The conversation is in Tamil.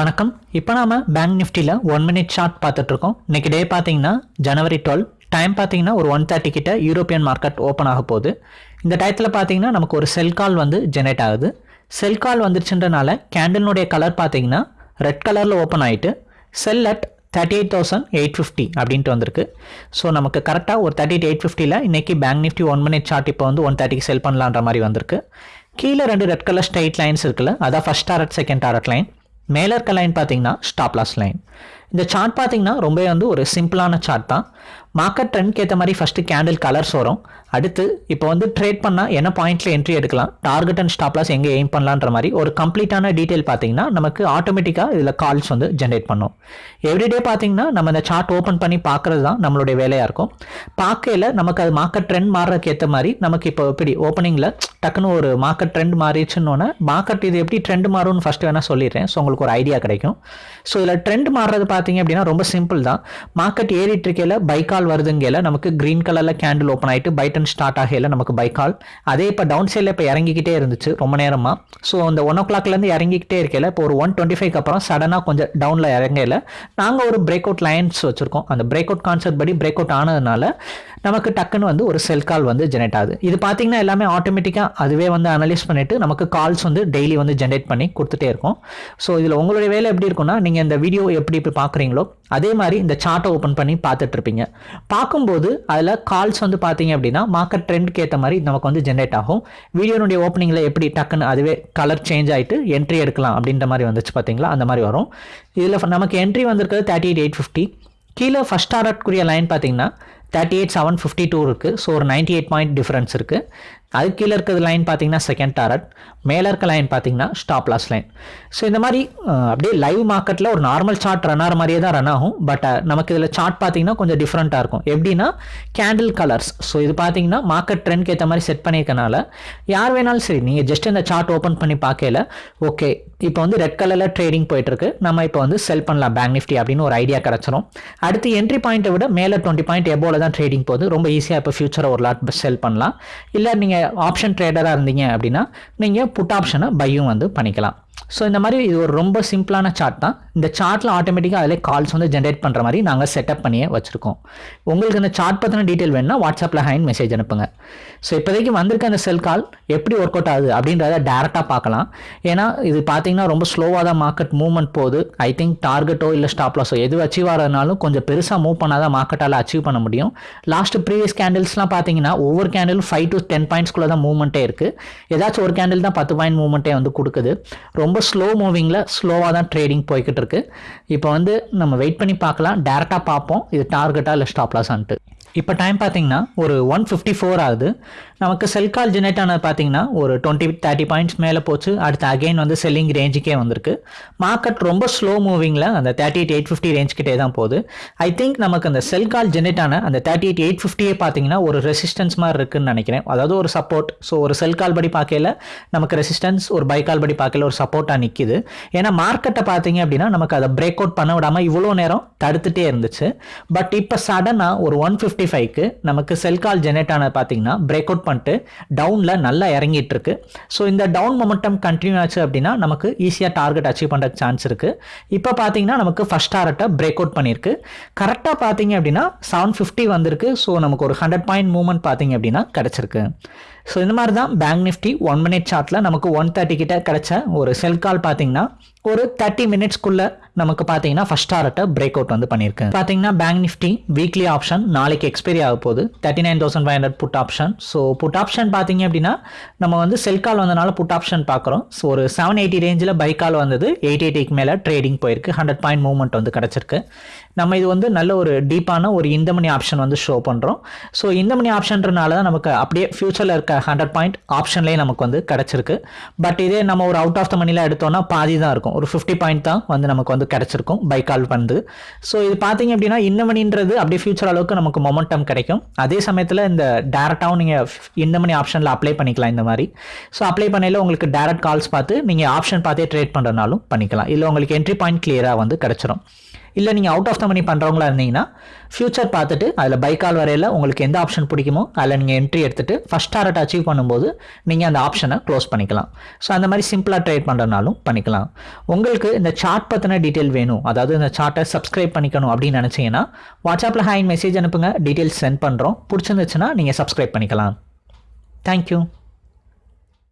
வணக்கம். இப்போ நாம பேங்க் நிஃப்டியில் ஒன் மினிட் ஷார்ட் பார்த்துட்டு இருக்கோம் இன்னைக்கு டே பார்த்தீங்கன்னா ஜனவரி டுவெல் டைம் பார்த்தீங்கன்னா ஒரு ஒன் தேர்ட்டி கிட்ட யூரோப்பியன் மார்க்கெட் ஓப்பன் ஆக போகுது. இந்த டயத்தில் பார்த்தீங்கன்னா நமக்கு ஒரு செல் கால் வந்து ஜெனரேட் ஆகுது. செல் கால் வந்துருச்சுன்றனால கேண்டலினுடைய கலர் பார்த்தீங்கன்னா ரெட் கலரில் ஓப்பன் ஆகிட்டு sell at thirty eight thousand eight fifty அப்படின்ட்டு வந்திருக்கு. ஸோ நமக்கு கரெக்டாக ஒரு தேர்ட்டி எயிட் எயிட் ஃபிஃப்டியில் இன்றைக்கி bank nifty one minute chart இப்போ வந்து ஒன் தேர்ட்டிக்கு செல் பண்ணலான்ற மாதிரி வந்திருக்கு. கீழே ரெண்டு ரெட் கலர் ஸ்ட்ரைட் லைன்ஸ் இருக்குல்ல அதான் first target second target line மேலே இருக்க லைன் பார்த்தீங்கன்னா ஸ்டாப் லாஸ் லைன் இந்த சார்ட் பார்த்தீங்கன்னா ரொம்ப வந்து ஒரு சிம்பிளான சார்ட் தான். மார்க்கெட் ட்ரெண்ட்க்கு ஏற்ற மாதிரி ஃபஸ்ட்டு கேண்டில் கலர்ஸ் வரும் அடுத்து இப்போ வந்து ட்ரேட் பண்ணால் என்ன பாயிண்ட்டில் என்ட்ரி எடுக்கலாம்? டார்கெட் அண்ட் ஸ்டாப்லாஸ் எங்கே எய்ம் பண்ணலான்ற மாதிரி ஒரு கம்ப்ளீட்டான டீட்டெயில் பார்த்தீங்கன்னா நமக்கு ஆட்டோமேட்டிக்காக இதில் கால்ஸ் வந்து ஜென்ரேட் பண்ணும். எவ்ரிடே பார்த்தீங்கன்னா நம்ம இந்த சார்ட் ஓப்பன் பண்ணி பார்க்குறது தான் நம்மளுடைய வேலையாக இருக்கும். பார்க்கையில் நமக்கு அது மார்க்கெட் ட்ரெண்ட் மாறுறதுக்கு ஏற்ற மாதிரி நமக்கு இப்போ எப்படி ஓப்பனிங்கில் டக்குன்னு ஒரு மார்க்கெட் ட்ரெண்ட் மாறிடுச்சுன்னொன்னே மார்க்கெட் இது எப்படி ட்ரெண்ட் மாறும்னு ஃபஸ்ட்டு வேணால் சொல்லிடுறேன். ஸோ உங்களுக்கு ஒரு ஐடியா கிடைக்கும். ஸோ இதில் ட்ரெண்ட் மாறுறது பார்த்தீங்க அப்படின்னா ரொம்ப சிம்பிள் தான். மார்க்கெட் ஏறிட்டு இருக்கையில் பைக்கால் வருதுங்கையில் நமக்கு கிரீன் கலரில் கேண்டில் ஓப்பன் ஆகிட்டு பைட்டன் ஸ்டார்ட் ஆகையில் நமக்கு பைக்கால் அதே இப்போ டவுன் சைடில் இப்போ இறங்கிக்கிட்டே இருந்துச்சு ரொம்ப நேரமாக ஸோ அந்த ஒன் ஓ கிளாக்லேருந்து இறங்கிக்கிட்டே இருக்கையில் இப்போ ஒரு ஒன் டுவெண்ட்டி ஃபைவ் அப்புறம் சடனாக கொஞ்சம் டவுனில் இறங்கையில் நாங்கள் ஒரு பிரேக் அவுட் லைன்ஸ் வச்சுருக்கோம். அந்த பிரேக் அவுட் கான்செப்ட் படி பிரேக் அவுட் ஆனதுனால நமக்கு டக்குன்னு வந்து ஒரு செல் கால் வந்து ஜெனரேட் ஆகுது. இது பார்த்தீங்கன்னா எல்லாமே ஆட்டோமேட்டிக்காக அதுவே வந்து அனலைஸ் பண்ணிவிட்டு நமக்கு கால்ஸ் வந்து டெய்லி வந்து ஜென்ரேட் பண்ணி கொடுத்துட்டே இருக்கும். ஸோ இதில் உங்களுடைய வேலை எப்படி இருக்கும்னா நீங்கள் இந்த வீடியோ எப்படி இப்போ பார்க்குறீங்களோ அதே மாதிரி இந்த சார்ட்டை ஓப்பன் பண்ணி பார்த்துட்டு இருப்பீங்க. பார்க்கும்போது அதில் கால்ஸ் வந்து பார்த்தீங்க அப்படின்னா மார்க்கெட் ட்ரெண்ட்க்கு ஏற்ற மாதிரி நமக்கு வந்து ஜென்ரேட் ஆகும். வீடியோனுடைய ஓப்பனிங்கில் எப்படி டக்குன்னு அதுவே கலர் சேஞ்ச் ஆகிட்டு என்ட்ரி எடுக்கலாம் அப்படின்ற மாதிரி வந்துச்சு பார்த்தீங்களா அந்த மாதிரி வரும். இதில் நமக்கு என்ட்ரி வந்திருக்கிறது தேர்ட்டி எயிட் எயிட் ஃபிஃப்டி கீழே ஃபஸ்ட் டாரட்குரிய லைன் பார்த்தீங்கன்னா thirty eight seven fifty two இருக்குது ஸோ ஒரு நைன்டி எயிட் பாயிண்ட் டிஃப்ரென்ஸ் இருக்குது அது கீழே இருக்கிறது லைன் பார்த்தீங்கன்னா செகண்ட் டாரட் மேலே இருக்க லைன் பார்த்தீங்கன்னா ஸ்டாப் லாஸ் லைன் ஸோ இந்த மாதிரி அப்படியே லைவ் மார்க்கெட்டில் ஒரு நார்மல் சார்ட் ரன் ஆகிற மாதிரியே தான் ரன் ஆகும். பட் நமக்கு இதில் சார்ட் பார்த்தீங்கன்னா கொஞ்சம் டிஃப்ரெண்ட்டாக இருக்கும். எப்படின்னா கேண்டில் கலர்ஸ் ஸோ இது பார்த்தீங்கன்னா மார்க்கெட் ட்ரெண்ட்க்கு ஏற்ற மாதிரி செட் பண்ணியிருக்கனால யார் வேணாலும் சரி நீங்கள் ஜஸ்ட் இந்த சார்ட் ஓப்பன் பண்ணி பார்க்கல ஓகே இப்போ வந்து ரெட் கலரில் ட்ரேடிங் போயிட்டுருக்கு. நம்ம இப்போ வந்து செல் பண்ணலாம் பேங்க் நிஃப்டி அப்படின்னு ஒரு ஐடியா கிடச்சிரும். அடுத்து என்ட்ரி பாயிண்ட்டை விட மேலே டுவெண்ட்டி பாயிண்ட் எபோவில் தான் ட்ரேடிங் போகுது. ரொம்ப ஈஸியாக இப்போ ஃபியூச்சரை ஒரு லாட் செல் பண்ணலாம். இல்லை நீங்கள் ஆப்ஷன் ட்ரேடராக இருந்தீங்க அப்படின்னா நீங்கள் புட் ஆப்ஷனை பையும் வந்து பண்ணிக்கலாம். ஸோ இந்த மாதிரி இது ஒரு ரொம்ப சிம்பிளான சார்ட் தான். இந்த சார்ட்டில் ஆட்டோமேட்டிக்காக அதிலே கால்ஸ் வந்து ஜென்ரேட் பண்ணுற மாதிரி நாங்கள் செட்டப் பண்ணியே வச்சுருக்கோம். உங்களுக்கு இந்த சார்ட் பற்றின டீட்டெயில் வேணும்னா வாட்ஸ்அப்பில் ஹைன் மெசேஜ் அனுப்புங்க. ஸோ இப்போதைக்கு வந்திருக்க அந்த செல் கால் எப்படி ஒர்க் அவுட் ஆகுது அப்படின்றத டேரெக்டாக பார்க்கலாம். ஏன்னா இது பார்த்தீங்கன்னா ரொம்ப ஸ்லோவாக தான் மார்க்கெட் மூவ்மெண்ட் போகுது. ஐ திங்க் டார்கெட்டோ இல்லை ஸ்டாப் லாஸோ எது அச்சீவ் ஆகிறதுனாலும் கொஞ்சம் பெருசாக மூவ் பண்ணால் தான் மார்க்கெட்டால் அச்சீவ் பண்ண முடியும். லாஸ்ட் ப்ரீவியஸ் கேண்டில்ஸ்லாம் பார்த்தீங்கன்னா ஒவ்வொரு கேண்டிலும் ஃபைவ் டு டென் பாயிண்ட்ஸ்குள்ளே தான் மூவ்மெண்ட்டே இருக்குது ஏதாச்சும் ஒரு கேண்டில் தான் பத்து பாயிண்ட் மூவ்மெண்ட்டே வந்து கொடுக்குது. ரொம்ப ரொம்ப ஸ்லோ மூவிங்கில் ஸ்லோவாக தான் ட்ரேடிங் போய்கிட்டு இருக்கு. இப்போ வந்து நம்ம வெயிட் பண்ணி பார்க்கலாம். டேரெக்டாக பார்ப்போம். இது டார்கெட்டாக இல்லை ஸ்டாப்லாஸான்ட்டு இப்போ டைம் பார்த்தீங்கன்னா ஒரு ஒன் ஃபிஃப்டி ஃபோர் ஆகுது. நமக்கு செல் கால் ஜெனரேட் ஆனது பார்த்தீங்கன்னா ஒரு டுவெண்ட்டி தேர்ட்டி பாயிண்ட்ஸ் மேலே போச்சு. அடுத்து அகைன் வந்து செல்லிங் ரேஞ்சுக்கே வந்திருக்கு. மார்க்கெட் ரொம்ப ஸ்லோ மூவிங்கில் அந்த thirty eight eight fifty range கிட்டே தான் போகுது. ஐ திங்க் நமக்கு அந்த செல் கால் ஜெனரேட் ஆன அந்த தேர்ட்டி எயிட் எயிட் ஃபிஃப்டியே பார்த்தீங்கன்னா ஒரு ரெசிஸ்டன்ஸ் மாதிரி இருக்குன்னு நினைக்கிறேன். அதாவது ஒரு சப்போர்ட் ஸோ ஒரு செல் கால் படி பார்க்கல நமக்கு ரெசிஸ்டன்ஸ் ஒரு பை கால் படி பார்க்கல ஒரு சப்போர்ட்டாக நிற்கிது ஏன்னா மார்க்கெட்டை பார்த்தீங்க அப்படின்னா நமக்கு அதை பிரேக் அவுட் பண்ண விடாமல் இவ்வளோ நேரம் தடுத்துகிட்டே இருந்துச்சு. பட் இப்போ சடனாக ஒரு ஒன் ஃபிஃப்டி ஃபைவ்க்கு நமக்கு செல் கால் ஜெனரேட் ஆனது பார்த்தீங்கன்னா பிரேக் அவுட் பண்ணிட்டு டவுனில் நல்லா இறங்கிட்டு இருக்கு. ஸோ இந்த டவுன் மொமெண்டம் கண்டினியூ ஆச்சு அப்படின்னா நமக்கு ஈஸியாக டார்கெட் அச்சீவ் பண்ணுற சான்ஸ் இருக்குது இப்போ பார்த்தீங்கன்னா நமக்கு ஃபஸ்ட் டாரட்டை பிரேக் அவுட் பண்ணியிருக்கு. கரெக்டாக பார்த்தீங்க அப்படின்னா செவன் ஃபிஃப்டி வந்திருக்கு. ஸோ நமக்கு ஒரு ஹண்ட்ரட் பாயிண்ட் மூவ்மெண்ட் பார்த்தீங்க அப்படின்னா கிடச்சிருக்கு. ஸோ இந்த மாதிரி தான் பேங்க் நிஃப்டி ஒன் மினிட் சார்ட்டில் நமக்கு ஒன் தேர்ட்டி கிட்ட கிடைச்ச ஒரு செல் கால் பார்த்தீங்கன்னா ஒரு தேர்ட்டி மினிட்ஸ்க்குள்ளே நமக்கு பார்த்தீங்கன்னா ஃபஸ்ட் டாரட்டை பிரேக் அவுட் வந்து பண்ணியிருக்கு. பார்த்தீங்கன்னா பேங்க் நிஃப்டி வீக்லி ஆப்ஷன் நாளைக்கு எக்ஸ்பைரி ஆக போகுது. Thirty nine thousand five hundred put option so put option பார்த்தீங்க அப்படின்னா நம்ம வந்து செல் கால் வந்தனால புட் ஆப்ஷன் பார்க்குறோம். ஸோ ஒரு செவன் எயிட்டி ரேஞ்சில் பை கால் வந்தது எயிட் எயிட்டிக்கு மேலே ட்ரேடிங் போயிருக்கு. ஹண்ட்ரட் பாயிண்ட் மூவ்மெண்ட் வந்து கிடச்சிருக்கு. நம்ம இது வந்து நல்ல ஒரு டீப்பான ஒரு இந்த மணி ஆப்ஷன் வந்து ஷோ பண்ணுறோம் ஸோ இந்த மணி ஆப்ஷன்றனால தான் நமக்கு அப்படியே ஃபியூச்சரில் இருக்க ஹண்ட்ரட் பாயிண்ட் ஆப்ஷன்லேயே நமக்கு வந்து கிடச்சிருக்கு. பட் இதே நம்ம ஒரு அவுட் ஆஃப் த மணியில் எடுத்தோம்னா பாதி தான் இருக்கும். ஒரு ஃபிஃப்டி பாயிண்ட் தான் வந்து நமக்கு வந்து கிடச்சிருக்கும் பை கால் வந்து. ஸோ இது பார்த்தீங்க அப்படின்னா இந்த மணின்றது அப்படியே ஃபியூச்சர் அளவுக்கு நமக்கு மொமெண்டம் கிடைக்கும். அதே சமயத்தில் இந்த டேரெக்டாகவும் நீங்கள் இந்த மணி ஆப்ஷனில் அப்ளை பண்ணிக்கலாம் இந்த மாதிரி. ஸோ அப்ளை பண்ணையில் உங்களுக்கு டேரக்ட் கால்ஸ் பார்த்து நீங்கள் ஆப்ஷன் பார்த்தே ட்ரேட் பண்ணுறனாலும் பண்ணிக்கலாம். இல்லை உங்களுக்கு என்ட்ரி பாயிண்ட் கிளியராக வந்து கிடச்சிரும். இல்லை நீங்கள் அவுட் ஆஃப் த மணி பண்ணுறவங்களா இருந்தீங்கன்னா ஃபியூச்சர் பார்த்துட்டு அதில் பைக்கால் கால் வரையில் உங்களுக்கு எந்த ஆப்ஷன் பிடிக்குமோ அதில் நீங்கள் என்ட்ரி எடுத்துகிட்டு ஃபஸ்ட் டாரட் அச்சீவ் பண்ணும்போது நீங்கள் அந்த ஆப்ஷனை க்ளோஸ் பண்ணிக்கலாம். ஸோ அந்த மாதிரி சிம்பிளாக ட்ரேட் பண்ணுறதுனாலும் பண்ணிக்கலாம். உங்களுக்கு இந்த சார்ட் பற்றின டீட்டெயில் வேணும். அதாவது இந்த சார்ட்டை சப்ஸ்கிரைப் பண்ணிக்கணும் அப்படின்னு நினச்சிங்கன்னா வாட்ஸ்அப்பில் ஹேண்ட் மெசேஜ் அனுப்புங்க. டீட்டெயில்ஸ் சென்ட் பண்ணுறோம் பிடிச்சிருந்துச்சுன்னா நீங்கள் சப்ஸ்கிரைப் பண்ணிக்கலாம். தேங்க்யூ